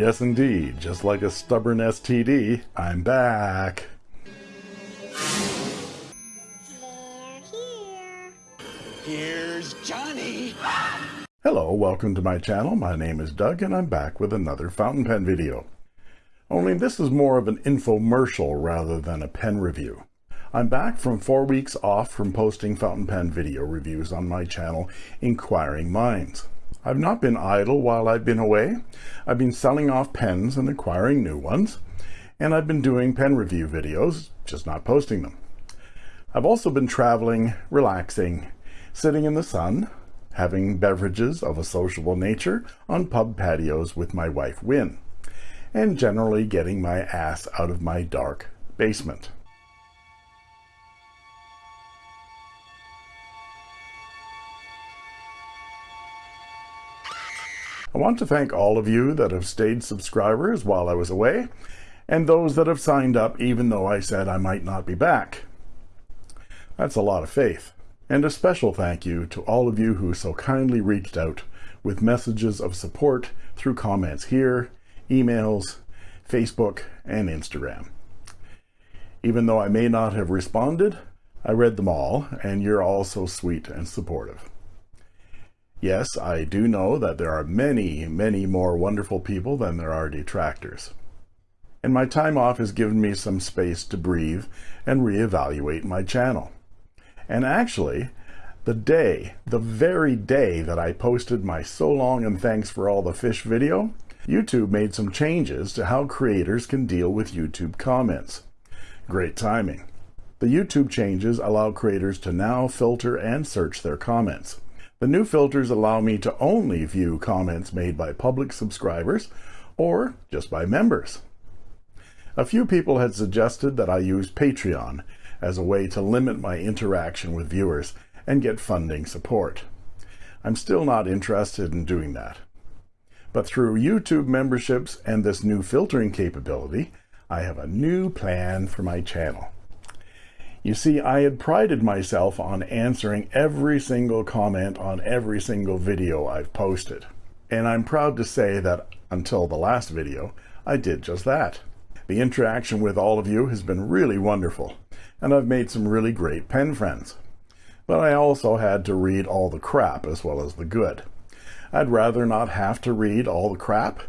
Yes, indeed. Just like a stubborn STD, I'm back. They're here. Here's Johnny. Hello, welcome to my channel. My name is Doug and I'm back with another fountain pen video. Only this is more of an infomercial rather than a pen review. I'm back from four weeks off from posting fountain pen video reviews on my channel, Inquiring Minds. I've not been idle while I've been away. I've been selling off pens and acquiring new ones, and I've been doing pen review videos, just not posting them. I've also been traveling, relaxing, sitting in the sun, having beverages of a sociable nature on pub patios with my wife Win, and generally getting my ass out of my dark basement. I want to thank all of you that have stayed subscribers while I was away, and those that have signed up even though I said I might not be back. That's a lot of faith. And a special thank you to all of you who so kindly reached out with messages of support through comments here, emails, Facebook, and Instagram. Even though I may not have responded, I read them all, and you're all so sweet and supportive. Yes, I do know that there are many, many more wonderful people than there are detractors. And my time off has given me some space to breathe and reevaluate my channel. And actually, the day, the very day that I posted my so long and thanks for all the fish video, YouTube made some changes to how creators can deal with YouTube comments. Great timing. The YouTube changes allow creators to now filter and search their comments. The new filters allow me to only view comments made by public subscribers or just by members. A few people had suggested that I use Patreon as a way to limit my interaction with viewers and get funding support. I'm still not interested in doing that. But through YouTube memberships and this new filtering capability, I have a new plan for my channel. You see, I had prided myself on answering every single comment on every single video I've posted. And I'm proud to say that until the last video, I did just that. The interaction with all of you has been really wonderful, and I've made some really great pen friends. But I also had to read all the crap as well as the good. I'd rather not have to read all the crap,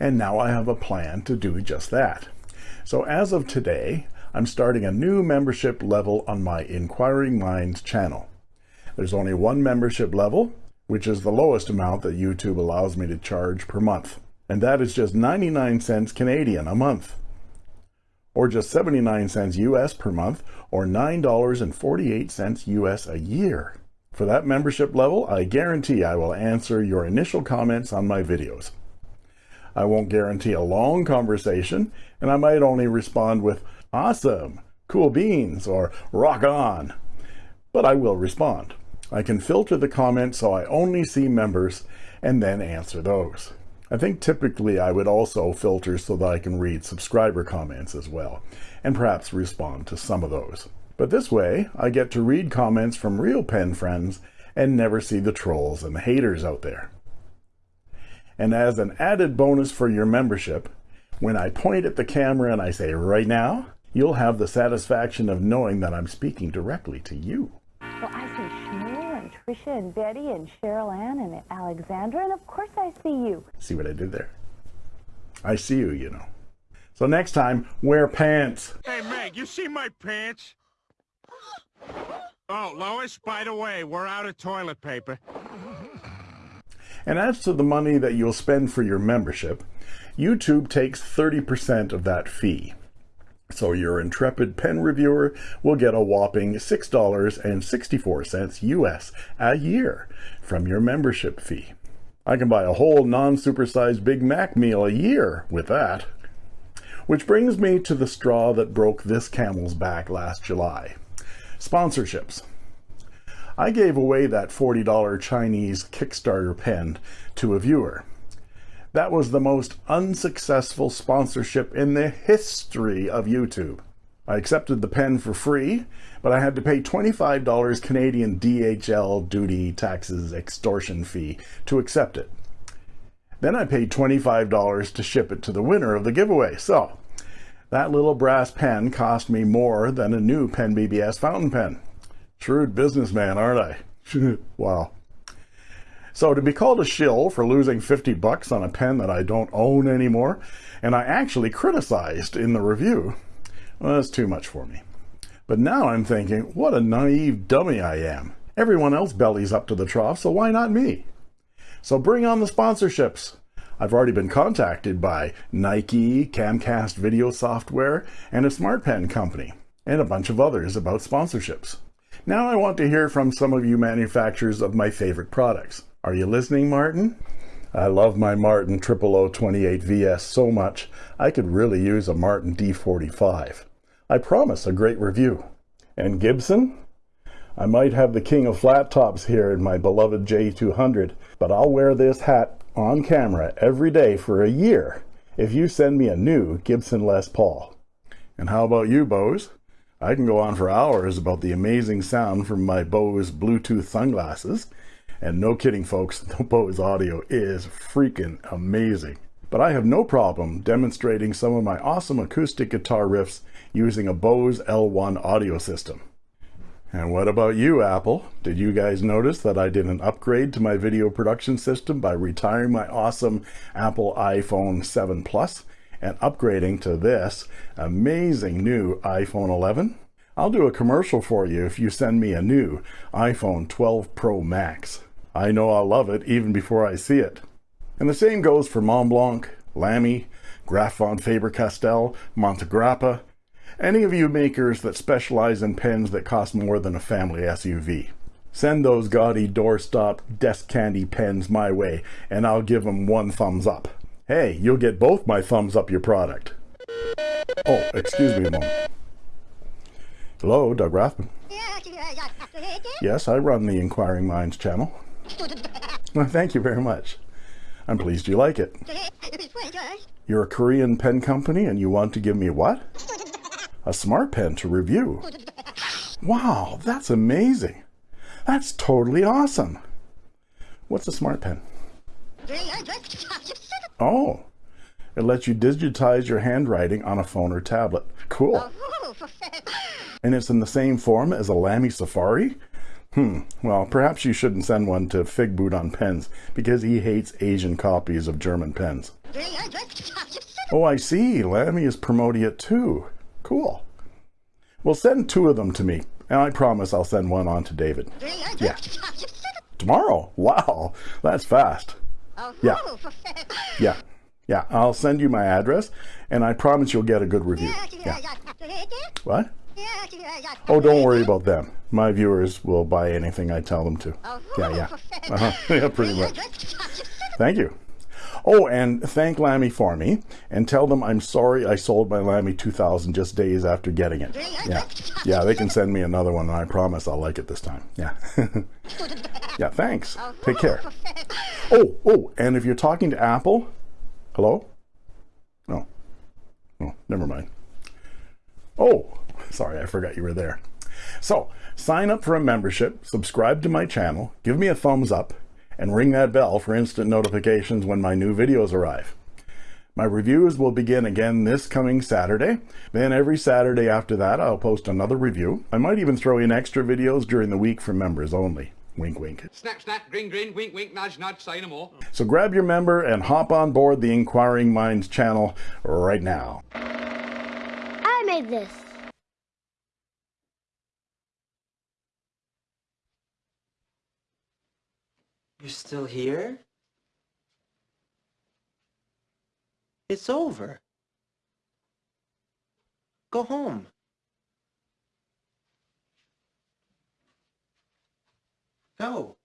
and now I have a plan to do just that. So as of today, I'm starting a new membership level on my Inquiring Minds channel. There's only one membership level, which is the lowest amount that YouTube allows me to charge per month. And that is just 99 cents Canadian a month. Or just 79 cents US per month, or $9.48 US a year. For that membership level, I guarantee I will answer your initial comments on my videos. I won't guarantee a long conversation, and I might only respond with, awesome, cool beans, or rock on. But I will respond. I can filter the comments so I only see members and then answer those. I think typically I would also filter so that I can read subscriber comments as well, and perhaps respond to some of those. But this way, I get to read comments from real pen friends and never see the trolls and the haters out there. And as an added bonus for your membership, when I point at the camera and I say right now, you'll have the satisfaction of knowing that I'm speaking directly to you. Well, I see Shmuel and Trisha and Betty and Cheryl Ann and Alexandra, and of course I see you. See what I did there? I see you, you know. So next time, wear pants. Hey, Meg, you see my pants? Oh, Lois, by the way, we're out of toilet paper. And as to the money that you'll spend for your membership, YouTube takes 30% of that fee. So your intrepid pen reviewer will get a whopping $6.64 US a year from your membership fee. I can buy a whole non-supersized Big Mac meal a year with that. Which brings me to the straw that broke this camel's back last July. Sponsorships. I gave away that $40 Chinese Kickstarter pen to a viewer. That was the most unsuccessful sponsorship in the history of YouTube. I accepted the pen for free, but I had to pay $25 Canadian DHL duty taxes extortion fee to accept it. Then I paid $25 to ship it to the winner of the giveaway. So that little brass pen cost me more than a new Pen BBS fountain pen. Shrewd businessman, aren't I? wow. So to be called a shill for losing 50 bucks on a pen that I don't own anymore, and I actually criticized in the review, well, that's too much for me. But now I'm thinking, what a naive dummy I am. Everyone else bellies up to the trough, so why not me? So bring on the sponsorships. I've already been contacted by Nike, Camcast Video Software, and a Smart Pen company, and a bunch of others about sponsorships. Now I want to hear from some of you manufacturers of my favorite products. Are you listening, Martin? I love my Martin 0028 VS so much, I could really use a Martin D45. I promise a great review. And Gibson? I might have the king of flat tops here in my beloved J200, but I'll wear this hat on camera every day for a year if you send me a new Gibson Les Paul. And how about you, Bose? I can go on for hours about the amazing sound from my Bose Bluetooth sunglasses. And no kidding, folks, the Bose audio is freaking amazing. But I have no problem demonstrating some of my awesome acoustic guitar riffs using a Bose L1 audio system. And what about you, Apple? Did you guys notice that I did an upgrade to my video production system by retiring my awesome Apple iPhone 7 Plus and upgrading to this amazing new iPhone 11? I'll do a commercial for you if you send me a new iPhone 12 Pro Max. I know I'll love it even before I see it. And the same goes for Mont Blanc, Lamy, Graf von Faber-Castell, Montegrappa, any of you makers that specialize in pens that cost more than a family SUV. Send those gaudy doorstop desk candy pens my way and I'll give them one thumbs up. Hey, you'll get both my thumbs up your product. Oh, excuse me a moment. Hello, Doug Rathman. Yes, I run the Inquiring Minds channel. Well, thank you very much. I'm pleased you like it. You're a Korean pen company and you want to give me what? A smart pen to review. Wow, that's amazing. That's totally awesome. What's a smart pen? Oh, it lets you digitize your handwriting on a phone or tablet. Cool. And it's in the same form as a Lamy Safari? Hmm, well, perhaps you shouldn't send one to Figboot on Pens because he hates Asian copies of German pens. Oh, I see. Lamy is promoting it too. Cool. Well, send two of them to me, and I promise I'll send one on to David. Yeah. Tomorrow? Wow, that's fast. Yeah. Yeah. Yeah, I'll send you my address, and I promise you'll get a good review. Yeah. What? Oh, don't worry about them. My viewers will buy anything I tell them to. Yeah, yeah. Uh-huh. Yeah, pretty much. Thank you. Oh, and thank Lamy for me, and tell them I'm sorry I sold my Lamy 2000 just days after getting it. Yeah, yeah, they can send me another one, and I promise I'll like it this time. Yeah. yeah, thanks. Take care. Oh, oh, and if you're talking to Apple, hello? No. Oh, never mind. Oh, sorry, I forgot you were there. So, sign up for a membership, subscribe to my channel, give me a thumbs up, and ring that bell for instant notifications when my new videos arrive. My reviews will begin again this coming Saturday. Then every Saturday after that, I'll post another review. I might even throw in extra videos during the week for members only. Wink, wink. Snap, snap, grin, grin, wink, wink, nudge, nudge, say no more. So grab your member and hop on board the Inquiring Minds channel right now. I made this. You're still here? It's over. Go home. Go.